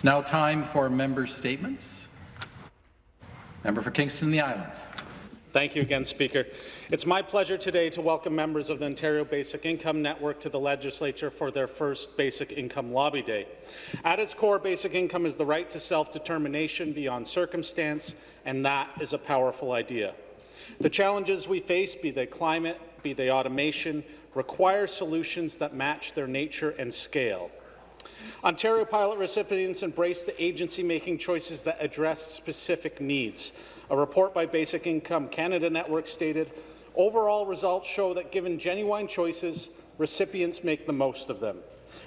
It's now time for member statements. Member for Kingston and the Islands. Thank you again, Speaker. It's my pleasure today to welcome members of the Ontario Basic Income Network to the Legislature for their first Basic Income Lobby Day. At its core, basic income is the right to self-determination beyond circumstance, and that is a powerful idea. The challenges we face, be they climate, be they automation, require solutions that match their nature and scale. Ontario pilot recipients embrace the agency making choices that address specific needs. A report by Basic Income Canada Network stated, overall results show that given genuine choices, recipients make the most of them.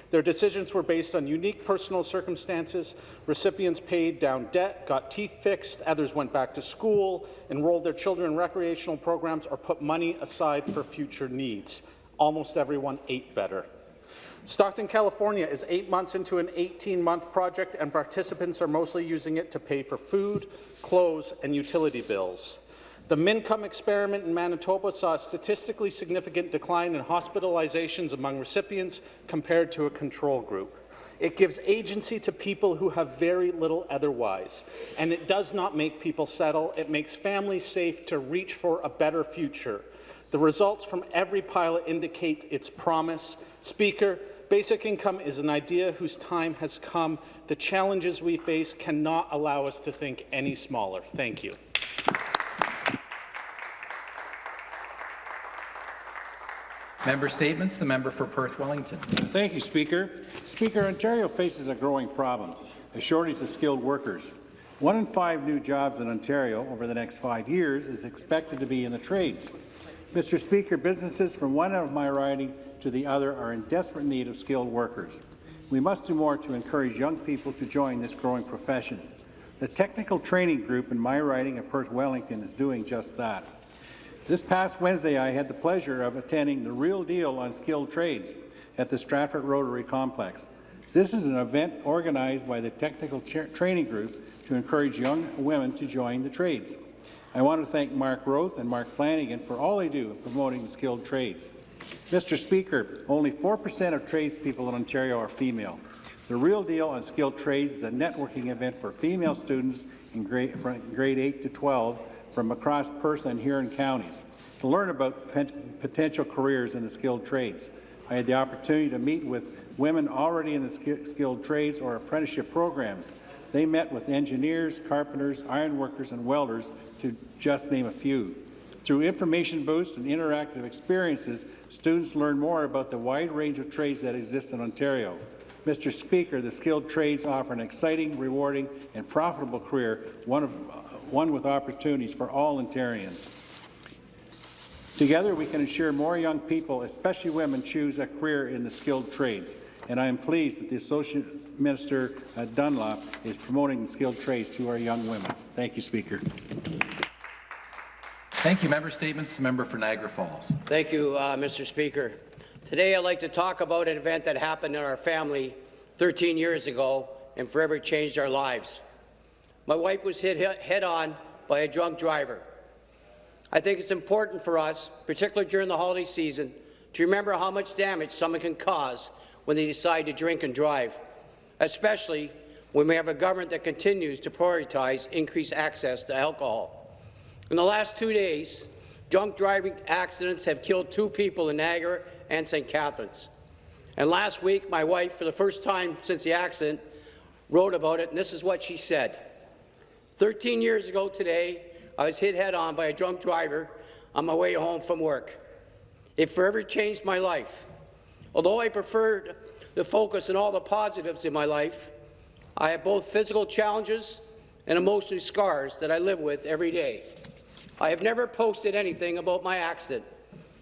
Their decisions were based on unique personal circumstances. Recipients paid down debt, got teeth fixed, others went back to school, enrolled their children in recreational programs, or put money aside for future needs. Almost everyone ate better. Stockton, California is eight months into an 18-month project and participants are mostly using it to pay for food, clothes and utility bills. The Mincome experiment in Manitoba saw a statistically significant decline in hospitalizations among recipients compared to a control group. It gives agency to people who have very little otherwise, and it does not make people settle. It makes families safe to reach for a better future. The results from every pilot indicate its promise. Speaker, Basic income is an idea whose time has come. The challenges we face cannot allow us to think any smaller. Thank you. Member statements. The member for Perth Wellington. Thank you, Speaker. Speaker, Ontario faces a growing problem, a shortage of skilled workers. One in five new jobs in Ontario over the next five years is expected to be in the trades. Mr. Speaker, businesses from one end of my riding to the other are in desperate need of skilled workers. We must do more to encourage young people to join this growing profession. The technical training group in my riding of Perth Wellington is doing just that. This past Wednesday, I had the pleasure of attending the Real Deal on Skilled Trades at the Stratford Rotary Complex. This is an event organized by the Technical Training Group to encourage young women to join the trades. I want to thank Mark Roth and Mark Flanagan for all they do in promoting the skilled trades. Mr. Speaker, only 4% of tradespeople in Ontario are female. The Real Deal on Skilled Trades is a networking event for female students in grade, grade 8 to 12 from across Perth and Huron counties to learn about potential careers in the skilled trades. I had the opportunity to meet with women already in the skilled trades or apprenticeship programs. They met with engineers, carpenters, ironworkers, and welders, to just name a few. Through information booths and interactive experiences, students learn more about the wide range of trades that exist in Ontario. Mr. Speaker, the skilled trades offer an exciting, rewarding, and profitable career, one, of, uh, one with opportunities for all Ontarians. Together, we can ensure more young people, especially women, choose a career in the skilled trades. And I am pleased that the Associate Minister uh, Dunlop is promoting skilled trades to our young women. Thank you, Speaker. Thank you. Member statements. The member for Niagara Falls. Thank you, uh, Mr. Speaker. Today, I'd like to talk about an event that happened in our family 13 years ago and forever changed our lives. My wife was hit head-on by a drunk driver. I think it's important for us, particularly during the holiday season, to remember how much damage someone can cause when they decide to drink and drive, especially when we have a government that continues to prioritize increased access to alcohol. In the last two days, drunk driving accidents have killed two people in Niagara and St. Catharines. And last week, my wife, for the first time since the accident, wrote about it, and this is what she said. 13 years ago today, I was hit head-on by a drunk driver on my way home from work. It forever changed my life. Although I preferred to focus on all the positives in my life, I have both physical challenges and emotional scars that I live with every day. I have never posted anything about my accident,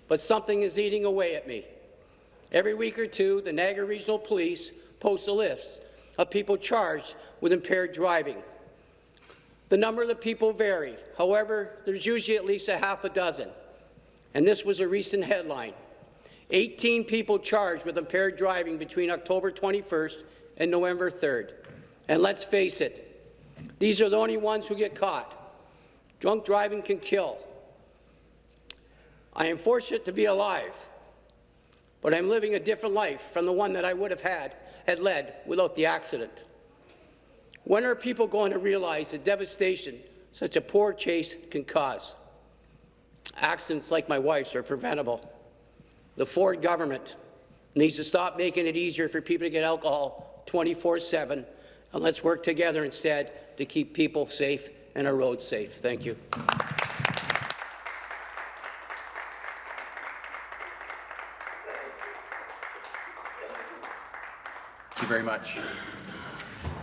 but something is eating away at me. Every week or two, the Niagara Regional Police post a list of people charged with impaired driving. The number of the people vary. However, there's usually at least a half a dozen. And this was a recent headline. 18 people charged with impaired driving between October 21st and November 3rd. And let's face it, these are the only ones who get caught. Drunk driving can kill. I am fortunate to be alive, but I'm living a different life from the one that I would have had had led without the accident. When are people going to realize the devastation such a poor chase can cause? Accidents like my wife's are preventable. The Ford government needs to stop making it easier for people to get alcohol 24-7, and let's work together instead to keep people safe and our roads safe. Thank you. Thank you very much.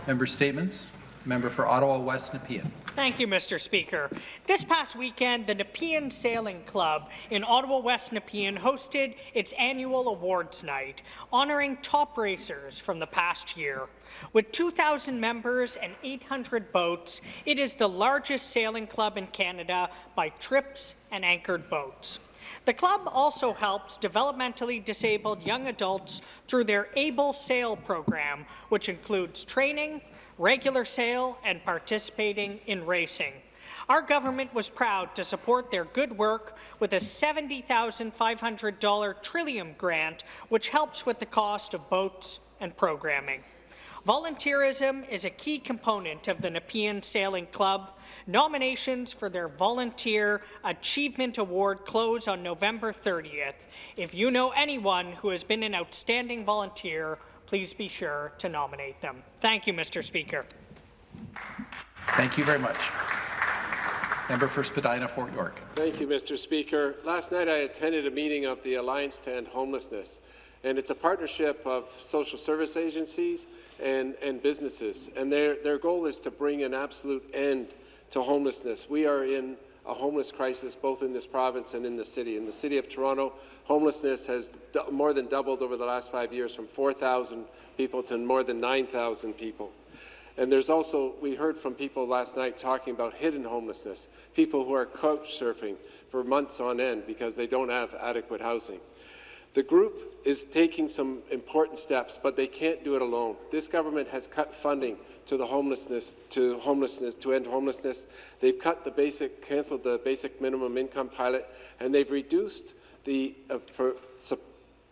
Member statements. Member for Ottawa West Nepean. Thank you, Mr. Speaker. This past weekend, the Nepean Sailing Club in Ottawa West Nepean hosted its annual awards night, honouring top racers from the past year. With 2,000 members and 800 boats, it is the largest sailing club in Canada by trips and anchored boats. The club also helps developmentally disabled young adults through their ABLE Sail program, which includes training, regular sail, and participating in racing. Our government was proud to support their good work with a $70,500 Trillium grant, which helps with the cost of boats and programming. Volunteerism is a key component of the Nepean Sailing Club. Nominations for their Volunteer Achievement Award close on November 30th. If you know anyone who has been an outstanding volunteer, please be sure to nominate them. Thank you, Mr. Speaker. Thank you very much. Member for Spadina Fort York. Thank you, Mr. Speaker. Last night I attended a meeting of the Alliance to End Homelessness, and it's a partnership of social service agencies and, and businesses, and their, their goal is to bring an absolute end to homelessness. We are in a homeless crisis both in this province and in the city. In the city of Toronto, homelessness has more than doubled over the last five years from 4,000 people to more than 9,000 people. And there's also, we heard from people last night talking about hidden homelessness, people who are couch surfing for months on end because they don't have adequate housing. The group is taking some important steps, but they can't do it alone. This government has cut funding to the homelessness, to homelessness, to end homelessness. They've cut the basic, cancelled the basic minimum income pilot, and they've reduced the uh, pro,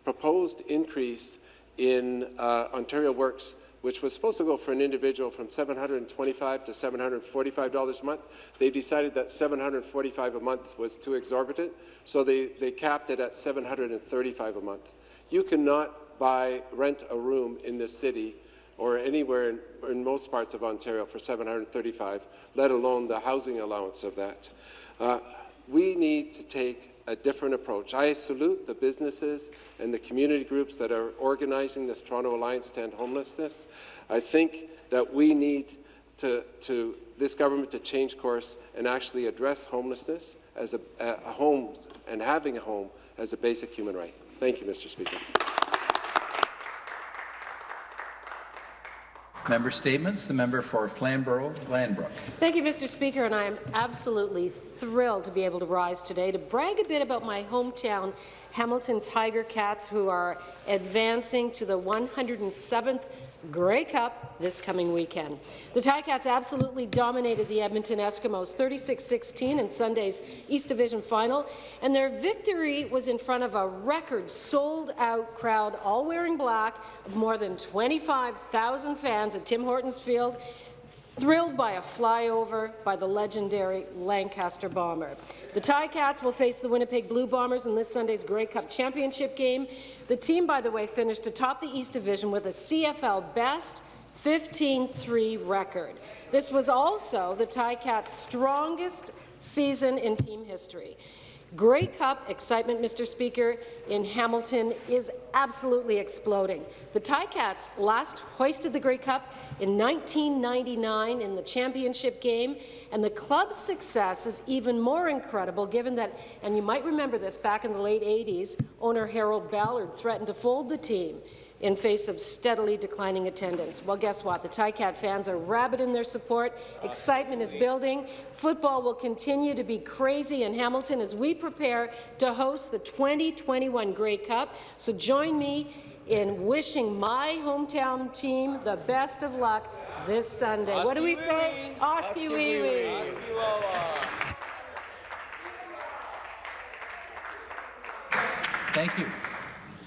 proposed increase in uh, Ontario Works which was supposed to go for an individual from 725 to $745 a month. They decided that 745 a month was too exorbitant, so they, they capped it at 735 a month. You cannot buy, rent a room in this city or anywhere in, in most parts of Ontario for 735, let alone the housing allowance of that. Uh, we need to take a different approach. I salute the businesses and the community groups that are organizing this Toronto Alliance to End Homelessness. I think that we need to, to this government to change course and actually address homelessness as a, a home and having a home as a basic human right. Thank you, Mr. Speaker. Member statements. The member for Flamborough-Glanbrook. Thank you, Mr. Speaker, and I am absolutely thrilled to be able to rise today to brag a bit about my hometown Hamilton Tiger Cats, who are advancing to the 107th Grey Cup this coming weekend. The Ticats absolutely dominated the Edmonton Eskimos 36-16 in Sunday's East Division final, and their victory was in front of a record sold-out crowd, all wearing black, of more than 25,000 fans at Tim Hortons Field, thrilled by a flyover by the legendary Lancaster Bomber. The Ticats will face the Winnipeg Blue Bombers in this Sunday's Grey Cup Championship game. The team, by the way, finished atop the East Division with a CFL best 15-3 record. This was also the Ticats' strongest season in team history. Grey Cup excitement, Mr. Speaker, in Hamilton is absolutely exploding. The Ticats last hoisted the Grey Cup in 1999 in the championship game, and the club's success is even more incredible given that, and you might remember this, back in the late 80s, owner Harold Ballard threatened to fold the team in face of steadily declining attendance. Well, guess what? The Ticat fans are rabid in their support. Excitement is building. Football will continue to be crazy in Hamilton as we prepare to host the 2021 Grey Cup. So join me in wishing my hometown team the best of luck this Sunday. what do we say? Oskee wee wee. Thank you.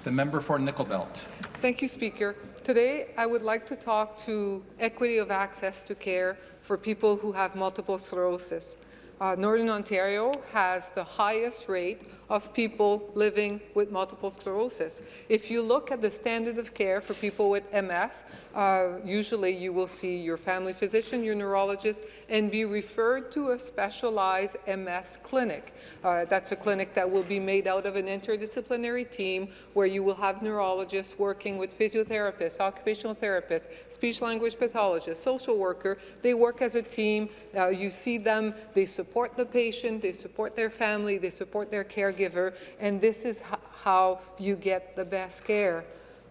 The member for Nickel Belt. Thank you, Speaker. Today, I would like to talk to equity of access to care for people who have multiple sclerosis. Uh, Northern Ontario has the highest rate of people living with multiple sclerosis. If you look at the standard of care for people with MS, uh, usually you will see your family physician, your neurologist, and be referred to a specialized MS clinic. Uh, that's a clinic that will be made out of an interdisciplinary team where you will have neurologists working with physiotherapists, occupational therapists, speech-language pathologists, social worker. They work as a team. Uh, you see them, they support the patient, they support their family, they support their caregiver, and this is how you get the best care.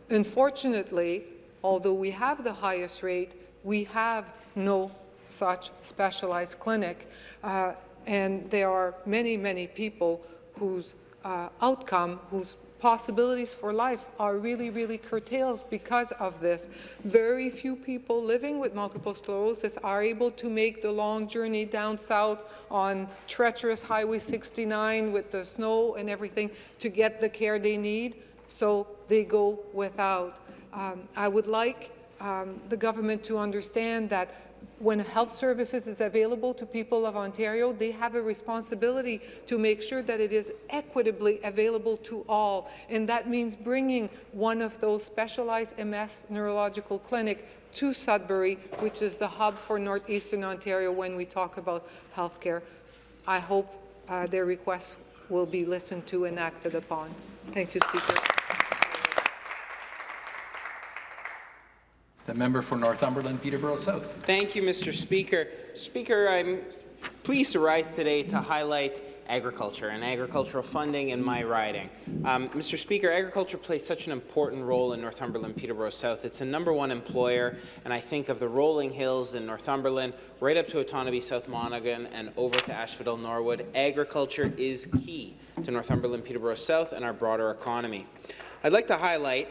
Unfortunately, although we have the highest rate, we have no such specialized clinic, uh, and there are many, many people whose uh, outcome, whose possibilities for life are really, really curtailed because of this. Very few people living with multiple sclerosis are able to make the long journey down south on treacherous Highway 69 with the snow and everything to get the care they need, so they go without. Um, I would like um, the government to understand that when health services is available to people of Ontario, they have a responsibility to make sure that it is equitably available to all. And that means bringing one of those specialized MS neurological clinic to Sudbury, which is the hub for northeastern Ontario when we talk about healthcare. I hope uh, their requests will be listened to and acted upon. Thank you, Speaker. The member for Northumberland, Peterborough South. Thank you, Mr. Speaker. Speaker, I'm pleased to rise today to highlight agriculture and agricultural funding in my riding. Um, Mr. Speaker, agriculture plays such an important role in Northumberland, Peterborough South. It's a number one employer, and I think of the rolling hills in Northumberland, right up to Otonabee, South Monaghan, and over to Asphodel, Norwood. Agriculture is key to Northumberland, Peterborough South, and our broader economy. I'd like to highlight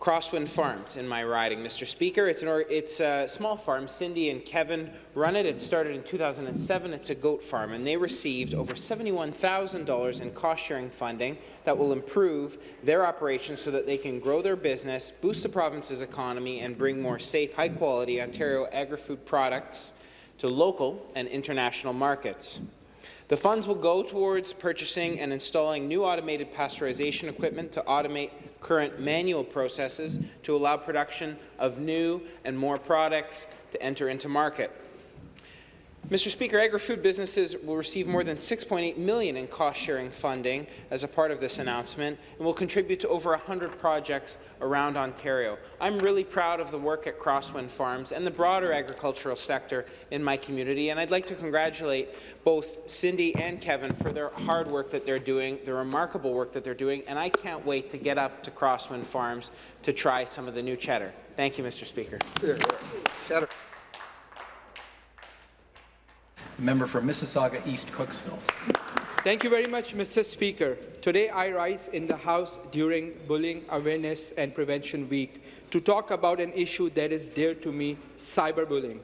Crosswind Farms in my riding, Mr. Speaker. It's, an it's a small farm. Cindy and Kevin run it. It started in 2007. It's a goat farm, and they received over $71,000 in cost-sharing funding that will improve their operations so that they can grow their business, boost the province's economy, and bring more safe, high-quality Ontario agri-food products to local and international markets. The funds will go towards purchasing and installing new automated pasteurization equipment to automate current manual processes to allow production of new and more products to enter into market. Mr. Speaker, agri-food businesses will receive more than 6.8 million in cost-sharing funding as a part of this announcement and will contribute to over 100 projects around Ontario. I'm really proud of the work at Crosswind Farms and the broader agricultural sector in my community, and I'd like to congratulate both Cindy and Kevin for their hard work that they're doing, the remarkable work that they're doing, and I can't wait to get up to Crosswind Farms to try some of the new cheddar. Thank you, Mr. Speaker. Member for Mississauga East Cooksville. Thank you very much, Mr. Speaker. Today I rise in the House during Bullying Awareness and Prevention Week to talk about an issue that is dear to me, cyberbullying.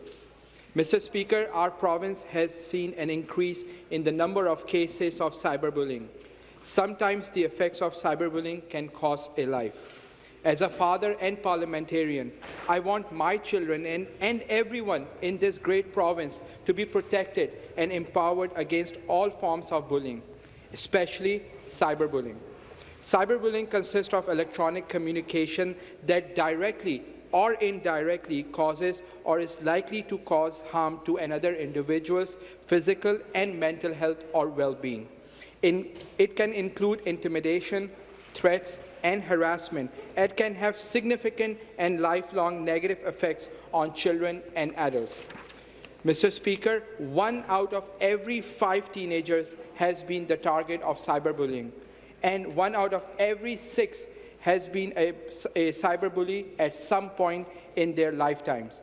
Mr. Speaker, our province has seen an increase in the number of cases of cyberbullying. Sometimes the effects of cyberbullying can cost a life. As a father and parliamentarian, I want my children and, and everyone in this great province to be protected and empowered against all forms of bullying, especially cyberbullying. Cyberbullying consists of electronic communication that directly or indirectly causes or is likely to cause harm to another individual's physical and mental health or well-being. it can include intimidation, threats, and harassment, it can have significant and lifelong negative effects on children and adults. Mr. Speaker, one out of every five teenagers has been the target of cyberbullying, and one out of every six has been a, a cyberbully at some point in their lifetimes.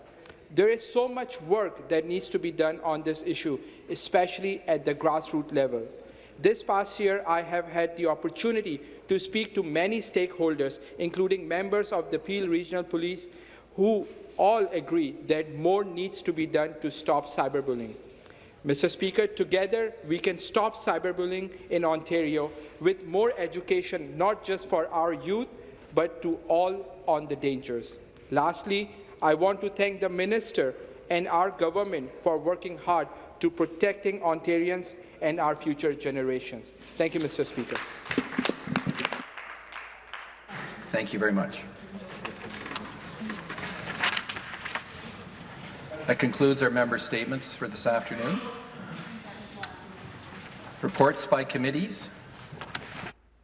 There is so much work that needs to be done on this issue, especially at the grassroots level. This past year, I have had the opportunity to speak to many stakeholders, including members of the Peel Regional Police, who all agree that more needs to be done to stop cyberbullying. Mr. Speaker, together we can stop cyberbullying in Ontario with more education, not just for our youth, but to all on the dangers. Lastly, I want to thank the Minister and our government for working hard to protecting Ontarians and our future generations. Thank you, Mr. Speaker. Thank you very much. That concludes our member statements for this afternoon. Reports by committees.